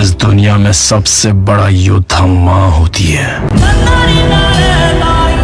इस दुनिया में सबसे बड़ा योद्धा माँ होती है।